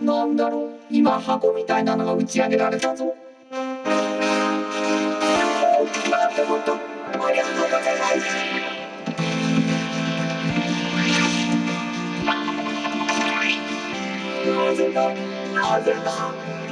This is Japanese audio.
なんだろう今箱みたいなのが打ち上げられたぞ。な、ぜだなだ